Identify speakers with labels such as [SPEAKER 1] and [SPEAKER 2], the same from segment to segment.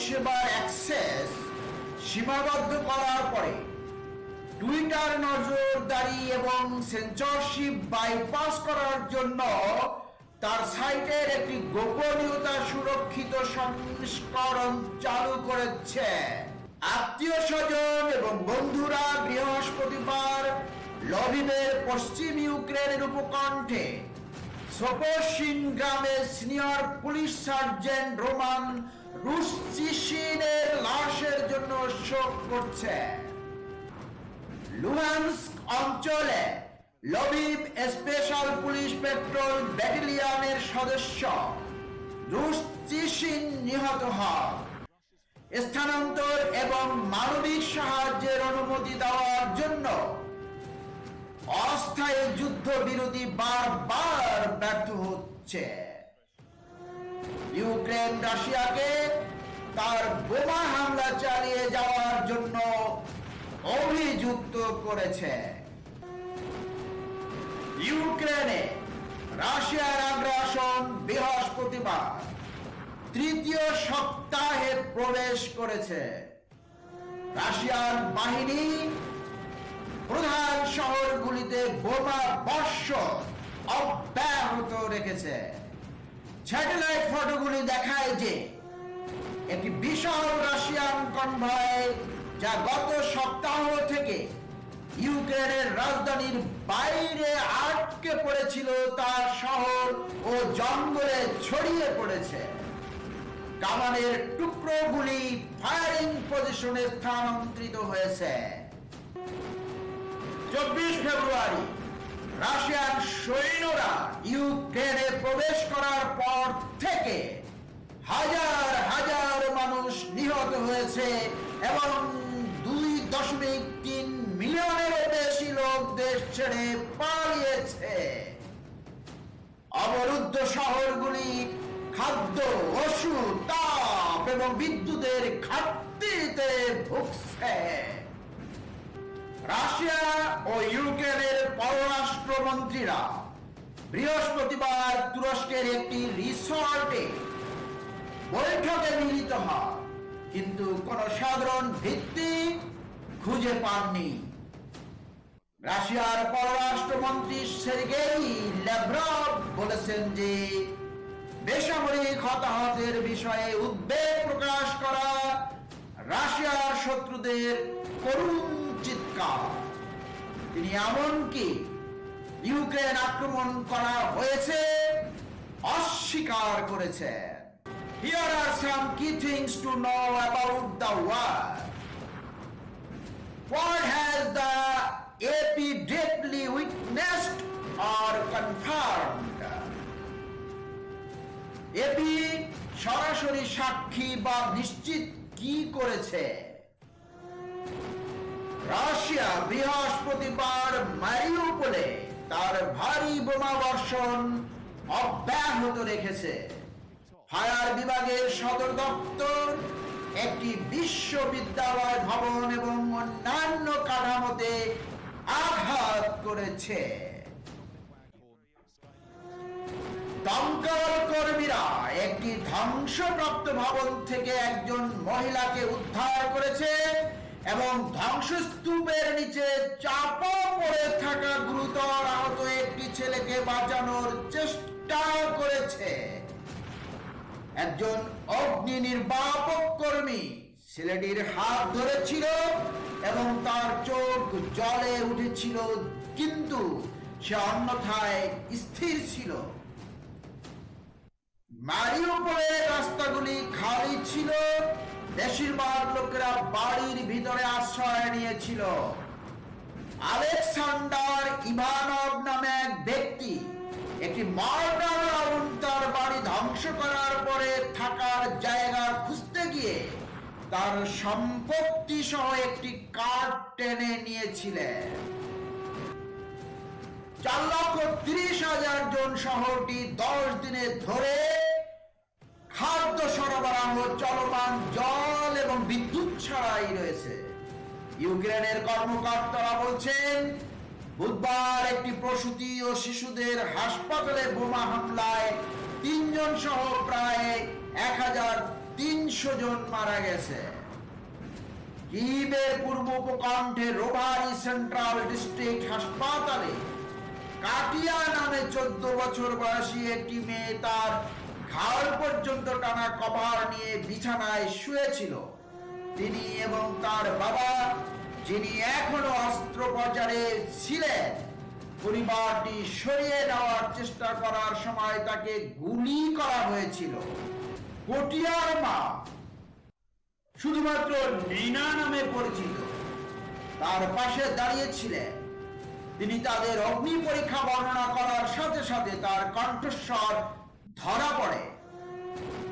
[SPEAKER 1] পরিষেবা অ্যাক্সেস সীমাবদ্ধ করার পরে টুইটার নজরদারি এবং সেন্সরশিপ বাইপাস করার জন্য তার সাইটের একটি গোপনীয়তা সুরক্ষিত সংস্করণ চালু করেছে আত্মীয় স্বজন এবং বন্ধুরা বৃহস্পতিবার লবিবের পশ্চিম ইউক্রেনের উপকণ্ঠে সোপোশিন গ্রামের সিনিয়র পুলিশ সার্জেন্ট রোমান লাশের জন্য শোক করছে লুহানস্ক অঞ্চলে লবিব স্পেশাল পুলিশ পেট্রোল ব্যাটালিয়নের সদস্য নিহত স্থানান্তর এবং মানবিক সাহায্যের অনুমতি দেওয়ার জন্য অস্থায়ী যুদ্ধ বিরোধী বারবার ব্যর্থ হচ্ছে ইউক্রেন রাশিয়াকে তার বোমা হামলা চালিয়ে যাওয়ার জন্য অভিযুক্ত করেছে ইউক্রেনে রাশিয়ার আগ্রাসন বৃহস্পতিবার তৃতীয় সপ্তাহে প্রবেশ করেছে রাশিয়ার বাহিনী প্রধান শহরগুলিতে বোমা বর্ষ অব্যাহত রেখেছে স্যাটেলাইট ফটোগুলি দেখায় যে একটি বিশাল রাশিয়ান কনভয় যা গত সপ্তাহ থেকে ইউক্রেনের রাজধানীর বাইরে আটকে পড়েছিল তার শহর ও জঙ্গলে ছড়িয়ে পড়েছে কামানের টুকরোগুলি ফায়ারিং পজিশনে স্থানান্তরিত হয়েছে চব্বিশ ফেব্রুয়ারি রাশিয়ান সৈন্যরা ইউক্রেনে প্রবেশ করার পর থেকে
[SPEAKER 2] হাজার হাজার
[SPEAKER 1] মানুষ নিহত হয়েছে এবং দুই দশমিক তিন মিলিয়নের বেশি লোক দেশ ছেড়ে পালিয়েছে অবরুদ্ধ শহরগুলি খাদ্য ওষুধ তাপ এবং বিদ্যুতের ঘাটতিতে ভুগছে রাশিয়া ও ইউক্রেনের পররাষ্ট্রমন্ত্রীরা বৃহস্পতিবার তুরস্কের একটি রিসর্টে বৈঠকে মিলিত হয় কিন্তু কোন সাধারণ ভিত্তি খুঁজে পাননি রাশিয়ার পররাষ্ট্রমন্ত্রী সেরগেই ল্যাভরভ বলেছেন যে বেসামরিক হতাহতের বিষয়ে উদ্বেগ প্রকাশ করা রাশিয়ার শত্রুদের করুণ কাপ তিনি এমনকি ইউক্রেন আক্রমণ করা হয়েছে অস্বীকার করেছেন Here are some key things to know about the war. What has the AP deeply witnessed or confirmed? AP সরাসরি সাক্ষী বা নিশ্চিত কি করেছে রাশিয়া বৃহস্পতিবার মারিউপোলে তার ভারী বোমা বর্ষণ অব্যাহত রেখেছে ফায়ার বিভাগের সদর দপ্তর একটি বিশ্ববিদ্যালয় ভবন এবং অন্যান্য কাঠামোতে আঘাত করেছে দমকল কর্মীরা একটি ধ্বংসপ্রাপ্ত ভবন থেকে একজন মহিলাকে উদ্ধার করেছে এবং ধ্বংসস্তূপের নিচে চাপা পড়ে থাকা গুরুতর আহত একটি ছেলেকে বাঁচানোর চেষ্টা করেছে একজন অগ্নি নির্বাপক কর্মী ছেলেটির হাত ধরেছিল এবং তার চোখ জলে উঠেছিল কিন্তু সে অন্যথায় স্থির ছিল মারিওপরের রাস্তাগুলি খালি ছিল বেশিরভাগ লোকেরা বাড়ির ভিতরে আশ্রয় নিয়েছিল আলেকসান্ডার ইভানভ নামে এক ব্যক্তি একটি মর্ডার তার বাড়ি ধ্বংস করার পরে থাকার জায়গা খুঁজতে গিয়ে তার সম্পত্তি সহ একটি কার্ড টেনে নিয়েছিলেন চার লক্ষ তিরিশ হাজার জন শহরটি দশ দিনে ধরে খাদ্য সরবরাহ চলমান জল এবং বিদ্যুৎ ছাড়াই রয়েছে ইউক্রেনের কর্মকর্তারা বলছেন বুধবার একটি প্রসূতি ও শিশুদের হাসপাতালে বোমা হামলায় তিনজন সহ প্রায় এক জন মারা গেছে কিবের পূর্ব উপকণ্ঠে রোভারি সেন্ট্রাল ডিস্ট্রিক্ট হাসপাতালে কাটিয়া নামে চোদ্দ বছর বয়সী একটি মেয়ে তার ঘাড় পর্যন্ত টানা কপার নিয়ে বিছানায় শুয়েছিল তিনি এবং তার বাবা যিনি এখনো অস্ত্রোপচারে ছিলেন পরিবারটি সরিয়ে নেওয়ার চেষ্টা করার সময় তাকে গুলি করা হয়েছিল কটিয়ার মা শুধুমাত্র নীনা নামে পরিচিত তার পাশে দাঁড়িয়েছিলেন তিনি তাদের অগ্নি পরীক্ষা বর্ণনা করার সাথে সাথে তার কণ্ঠস্বর ধরা পড়ে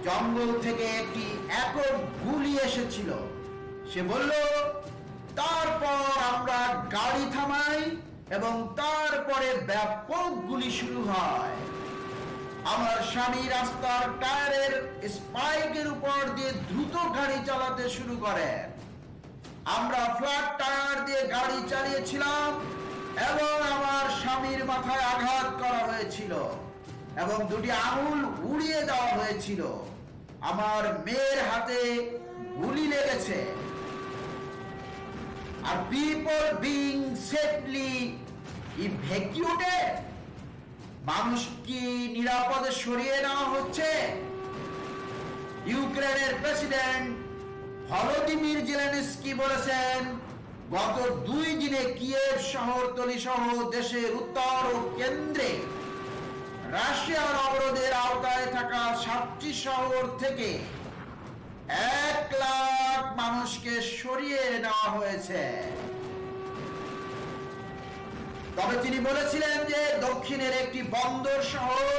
[SPEAKER 1] জঙ্গল থেকে একটি একক গুলি এসেছিল সে বলল তারপর আমরা গাড়ি থামাই এবং তারপরে ব্যাপক গুলি শুরু হয় আমার স্বামী রাস্তার টায়ারের স্পাইকের উপর দিয়ে দ্রুত গাড়ি চালাতে শুরু করেন আমরা ফ্ল্যাট টায়ার দিয়ে গাড়ি চালিয়েছিলাম এবং আমার স্বামীর মাথায় আঘাত করা হয়েছিল এবং দুটি আঙুল উড়িয়ে দেওয়া হয়েছিল আমার মেয়ের হাতে গুলি লেগেছে are people being safely evacuated মানুষ কি নিরাপদে সরিয়ে নেওয়া হচ্ছে ইউক্রেনের প্রেসিডেন্ট ভলোদিমির জেলেনস্কি বলেছেন গত দুই দিনে কিয়েভ শহরতলি সহ দেশের উত্তর ও কেন্দ্রে রাশিয়ার অবরোধের আওতায় থাকা সাতটি শহর থেকে এক লাখ মানুষকে সরিয়ে নেওয়া হয়েছে তবে তিনি বলেছিলেন যে দক্ষিণের একটি বন্দর শহর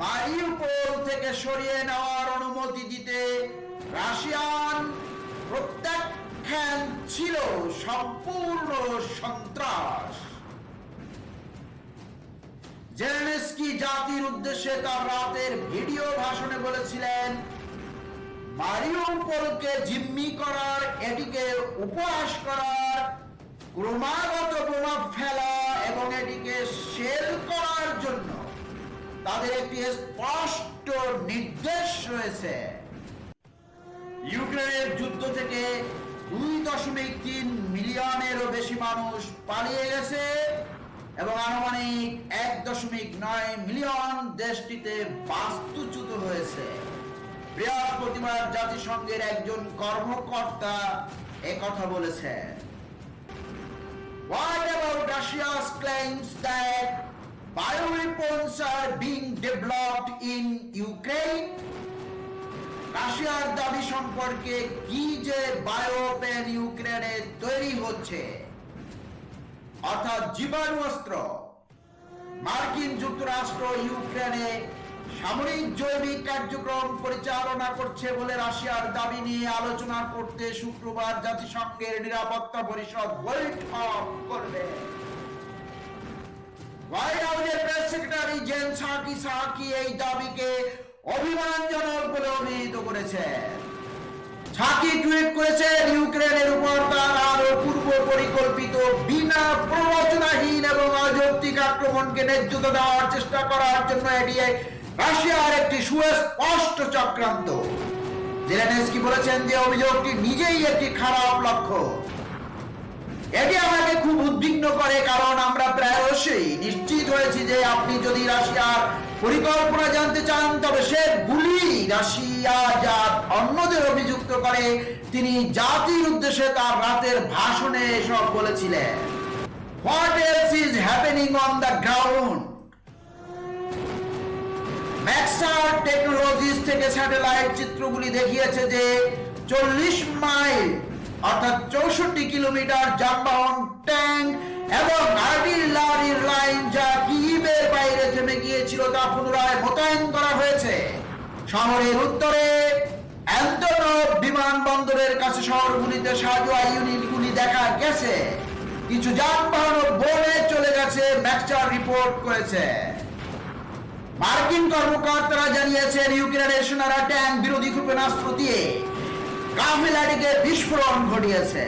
[SPEAKER 1] মারিউপোল থেকে সরিয়ে নেওয়ার অনুমতি দিতে রাশিয়ান প্রত্যাখ্যান ছিল সম্পূর্ণ সন্ত্রাস জেলেনেস্কি জাতির উদ্দেশ্যে তার রাতের ভিডিও ভাষণে বলেছিলেন মারিওপোলকে জিম্মি করার এটিকে উপহাস করার ক্রমাগত প্রভাব ফেলা এবং এটিকে সেল করার জন্য তাদের একটি স্পষ্ট নির্দেশ রয়েছে ইউক্রেনের যুদ্ধ থেকে দুই দশমিক তিন মিলিয়নেরও বেশি মানুষ পালিয়ে গেছে এবং আনুমানিক এক দশমিক নয় মিলিয়ন দেশটিতে বাস্তুচ্যুত হয়েছে বৃহস্পতিবার জাতিসংঘের একজন কর্মকর্তা একথা বলেছে What about Russia's claims that bioweapons are being developed in Ukraine? রাশিয়ার দাবি সম্পর্কে কি যে বায়োপেন ইউক্রেনে তৈরি হচ্ছে অর্থাৎ জীবাণু অস্ত্র মার্কিন যুক্তরাষ্ট্র ইউক্রেনে সামরিক জৈবিক কার্যক্রম পরিচালনা করছে বলে রাশিয়ার দাবি নিয়ে আলোচনা করতে শুক্রবার জাতিসংঘের নিরাপত্তা পরিষদ বৈঠক করবে হোয়াইট হাউসের press secretary Jen Psaki Psaki এই দাবিকে অভিমানজনক বলে অভিহিত করেছেন ফাঁকি টুইট করেছে ইউক্রেনের উপর তার আরো পূর্ব পরিকল্পিত বিনা প্ররোচনাহীন এবং অযৌক্তিক আক্রমণকে নেতৃত্ব দেওয়ার চেষ্টা করার জন্য এটি রাশিয়ার একটি সুস্পষ্ট চক্রান্ত জেলেনেস্কি বলেছেন যে অভিযোগটি নিজেই একটি খারাপ লক্ষ্য এটি আমাকে খুব উদ্বিগ্ন করে কারণ আমরা অবশ্যই নিশ্চিত হয়েছি যে আপনি যদি রাশিয়ার পরিকল্পনা জানতে চান তবে সে গুলি রাশিয়া যা অন্যদের অভিযুক্ত করে তিনি জাতির উদ্দেশ্যে তার রাতের ভাষণে এসব বলেছিলেন what else is happening on the ground Maxar Technologies থেকে স্যাটেলাইট চিত্রগুলি দেখিয়েছে যে চল্লিশ মাইল অর্থাৎ চৌষট্টি কিলোমিটার যানবাহন ট্যাঙ্ক এবং আর্টিল শহরের উত্তরে বিমানবন্দরের কাছে শহরগুলিতে সাজোয়া ইউনিটগুলি দেখা গেছে কিছু যানবাহন বলে চলে গেছে ম্যাকচার রিপোর্ট করেছে মার্কিন কর্মকর্তারা জানিয়েছেন ইউক্রেনের সেনারা ট্যাঙ্ক বিরোধী ক্ষেপণাস্ত্র দিয়ে কাফেলাটিকে বিস্ফোরণ ঘটিয়েছে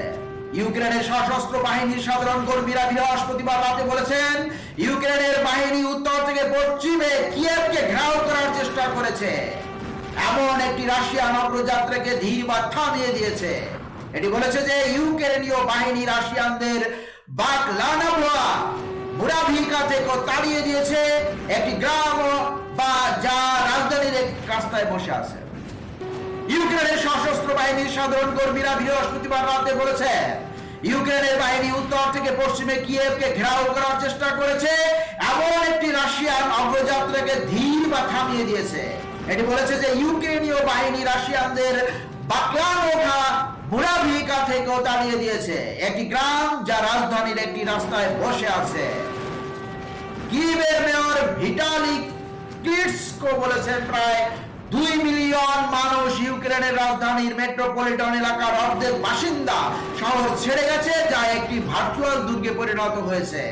[SPEAKER 1] ইউক্রেনের সশস্ত্র বাহিনীর সাধারণ কর্মীরা বৃহস্পতিবার রাতে বলেছেন ইউক্রেনের বাহিনী উত্তর থেকে পশ্চিমে কিয়েভকে ঘেরাও করার চেষ্টা করেছে এমন একটি রাশিয়ান অগ্রযাত্রাকে ধীর বার্তা দিয়ে দিয়েছে এটি বলেছে যে ইউক্রেনীয় বাহিনী রাশিয়ানদের বাক লানা তাড়িয়ে দিয়েছে একটি গ্রাম বা যা রাজধানীর রাস্তায় বসে আছে ইউক্রেনের সশস্ত্র বাহিনীর সাধারণ কর্মীরা বৃহস্পতিবার রাতে বলেছে ইউক্রেনের বাহিনী উত্তর থেকে পশ্চিমে কিয়েভকে ঘেরাও করার চেষ্টা করেছে এমন একটি রাশিয়ান অগ্রযাত্রাকে ধীর বা থামিয়ে দিয়েছে এটি বলেছে যে ইউক্রেনীয় বাহিনী রাশিয়ানদের থেকেও তাড়িয়ে দিয়েছে একটি গ্রাম যা রাজধানীর একটি রাস্তায় বসে আছে মেয়র ভিটালি ক্লিটসকো বলেছেন প্রায় দুই মিলিয়ন মানুষ ইউক্রেনের রাজধানীর মেট্রোপলিটন এলাকার অর্ধেক বাসিন্দা শহর ছেড়ে গেছে যা একটি ভার্চুয়াল দুর্গে পরিণত হয়েছে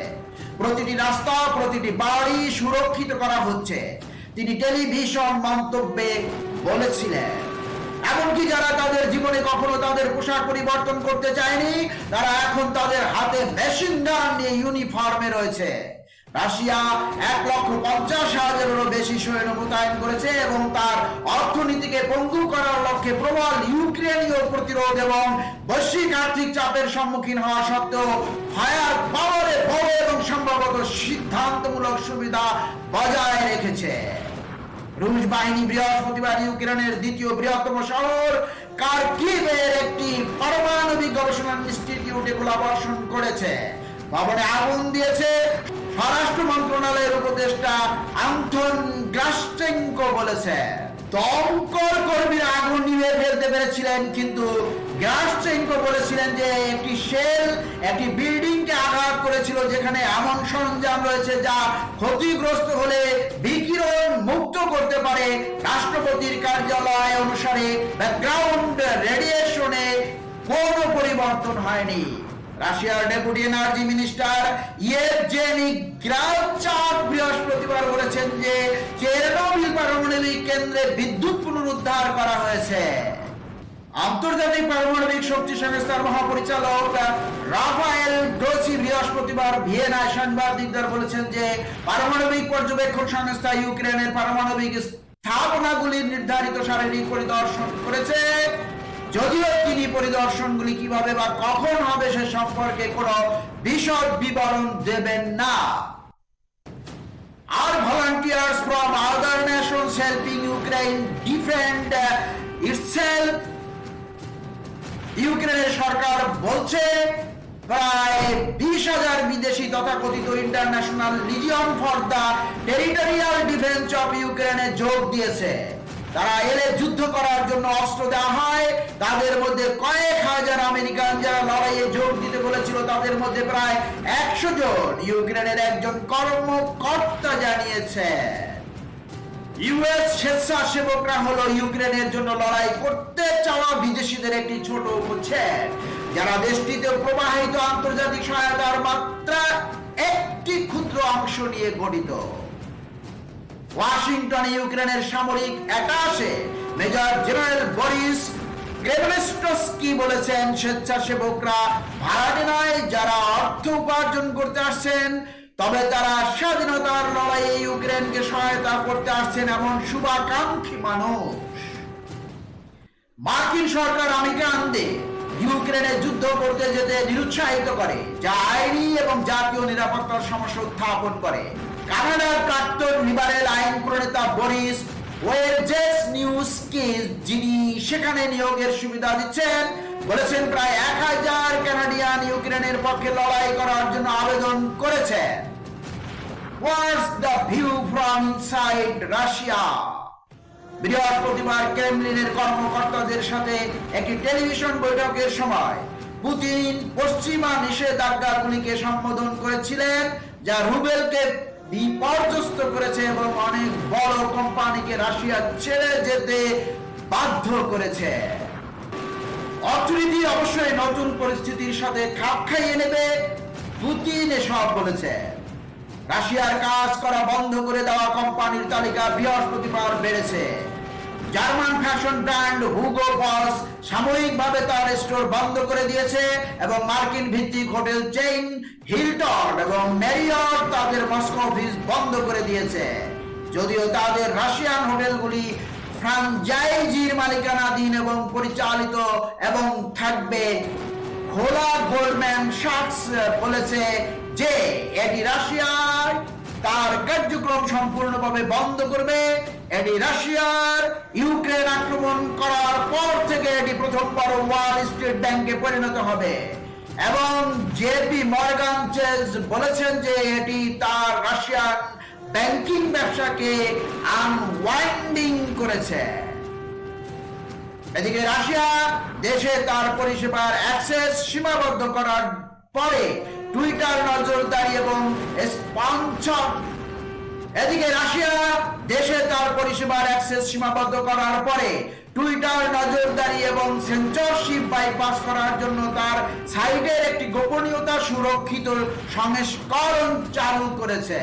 [SPEAKER 1] প্রতিটি রাস্তা প্রতিটি বাড়ি সুরক্ষিত করা হচ্ছে তিনি টেলিভিশন মন্তব্যে বলেছিলেন এমনকি যারা তাদের জীবনে কখনো তাদের পোশাক পরিবর্তন করতে চায়নি তারা এখন তাদের হাতে মেশিন গান নিয়ে ইউনিফর্মে রয়েছে রাশিয়া এক লক্ষ পঞ্চাশ হাজারেরও বেশি সৈন্য মোতায়েন করেছে এবং তার অর্থনীতিকে পঙ্গু করার লক্ষ্যে প্রবল ইউক্রেনীয় প্রতিরোধ এবং বৈশ্বিক আর্থিক চাপের সম্মুখীন হওয়া সত্ত্বেও ফায়ার পাওয়ারে বড় এবং সম্ভবত সিদ্ধান্তমূলক সুবিধা বজায় রেখেছে রুশ বাহিনী বৃহস্পতিবার ইউক্রেনের দ্বিতীয় বৃহত্তম শহর কার্কিভের একটি পারমাণবিক গবেষণা ইনস্টিটিউটে গোলাবর্ষণ করেছে ভবনে আগুন দিয়েছে স্বরাষ্ট্র মন্ত্রণালয়ের উপদেষ্টা আন্তন গ্রাস্টেঙ্কো বলেছে দমকল কর্মীর আগুন নিভে ফেলতে পেরেছিলেন কিন্তু গ্রাস্টেঙ্কো বলেছিলেন যে একটি শেল একটি বিল্ডিংকে আঘাত করেছিল যেখানে এমন সরঞ্জাম রয়েছে যা ক্ষতিগ্রস্ত হলে বিকিরণ করতে পারে রাষ্ট্রপতির কার্যালয় অনুসারে ব্যাকগ্রাউন্ড রেডিয়েশনে কোন পরিবর্তন হয়নি রাশিয়ার deputy energy minister Yevgeny Grabchak বৃহস্পতিবার বলেছেন যে চেরনোবিল পারমাণবিক কেন্দ্রে বিদ্যুৎ পুনরুদ্ধার করা হয়েছে আন্তর্জাতিক পারমাণবিক শক্তি সংস্থার মহাপরিচালক রাফায়েল গ্রোসি বৃহস্পতিবার ভিয়েনায় সাংবাদিকদের বলেছেন যে পারমাণবিক পর্যবেক্ষণ সংস্থা ইউক্রেনের পারমাণবিক স্থাপনাগুলির নির্ধারিত শারীরিক পরিদর্শন করেছে যদিও তিনি পরিদর্শনগুলি কিভাবে বা কখন হবে সে সম্পর্কে কোনো বিশদ বিবরণ দেবেন না আর volunteers from other nations helping Ukraine defend itself ইউক্রেনের সরকার বলছে প্রায় বিশ হাজার বিদেশি তথাকথিত international legion for the territorial defence of ইউক্রেনে যোগ দিয়েছে তারা এলে যুদ্ধ করার জন্য অস্ত্র দেওয়া হয় তাদের মধ্যে কয়েক হাজার আমেরিকান যারা লড়াইয়ে যোগ দিতে বলেছিল তাদের মধ্যে প্রায় একশো জন ইউক্রেনের একজন কর্মকর্তা জানিয়েছে ইউএস স্বেচ্ছাসেবকরা হলো ইউক্রেনের জন্য লড়াই করতে চাওয়া বিদেশিদের একটি ছোট উচ্ছেদ যারা দেশটিতে প্রবাহিত আন্তর্জাতিক সহায়তার মাত্রা একটি ক্ষুদ্র অংশ নিয়ে গঠিত ওয়াশিংটন ইউক্রেনের সামরিক একাশে মেজর জেনারেল বরিস কি বলেছেন স্বেচ্ছাসেবকরা ভাড়াটে নয় যারা অর্থ উপার্জন করতে আসছেন তবে তারা স্বাধীনতার লড়াইয়ে ইউক্রেনকে সহায়তা করতে আসছেন এমন শুভাকাঙ্ক্ষী মানুষ মার্কিন সরকার আমেরিকানকে ইউক্রেনে যুদ্ধ করতে যেতে নিরুৎসাহিত করে যা আইনি এবং জাতীয় নিরাপত্তার সমস্যা উত্থাপন করে কানাডার প্রাক্তন লিবারেল আইন প্রণেতা বরিস ওয়েজেস নিউজকে যিনি সেখানে নিয়োগের সুবিধা দিচ্ছেন বলেছেন প্রায় এক হাজার কানাডিয়ান ইউক্রেনের পক্ষে লড়াই করার জন্য আবেদন করেছেন was the view from side Russia. বৃহৎ প্রতিবার কর্মকর্তাদের সাথে একটি টেলিভিশন বৈঠকের সময় পুতিন পশ্চিমা নিষেধাজ্ঞাগুলিকে সম্বোধন করেছিলেন যা রুবেলকে বিপর্যস্ত করেছে এবং অনেক বড় কোম্পানিকে রাশিয়া ছেড়ে যেতে বাধ্য করেছে অর্থনীতি অবশ্যই নতুন পরিস্থিতির সাথে খাপ খাইয়ে নেবে পুতিন এসব বলেছে রাশিয়ার কাজ করা বন্ধ করে দেওয়া কোম্পানির তালিকা বৃহস্পতিবার বেড়েছে German fashion brand Hugo Boss সাময়িকভাবে তার স্টোর বন্ধ করে দিয়েছে এবং মার্কিন ভিত্তিক হোটেল চেইন হিলটন এবং ম্যারিয়ট তাদের মস্কো অফিস বন্ধ করে দিয়েছে যদিও তাদের রাশিয়ান হোটেলগুলি ফ্রাঞ্চাইজির মালিকানাধীন এবং পরিচালিত এবং থাকবে খোলা গোল্ডম্যান শার্টস বলেছে যে এটি রাশিয়ার তার কার্যক্রম সম্পূর্ণভাবে বন্ধ করবে এটি রাশিয়ার ইউক্রেন আক্রমণ করার পর থেকে এটি প্রথমবার ওয়াল স্ট্রিট ব্যাংকে পরিণত হবে এবং জেপি মর্গান চেজ বলেছেন যে এটি তার রাশিয়ান ব্যাংকিং ব্যবসাকে আনওয়াইন্ডিং করেছে এদিকে রাশিয়া দেশে তার পরিষেবার অ্যাক্সেস সীমাবদ্ধ করার পরে টুইটার নজরদারি এবং
[SPEAKER 2] এদিকে রাশিয়া
[SPEAKER 1] দেশে তার পরিষেবার অ্যাক্সেস সীমাবদ্ধ করার পরে টুইটার নজরদারি এবং সেন্সরশিপ বাইপাস করার জন্য তার সাইটের একটি গোপনীয়তা সুরক্ষিত সংস্করণ চালু করেছে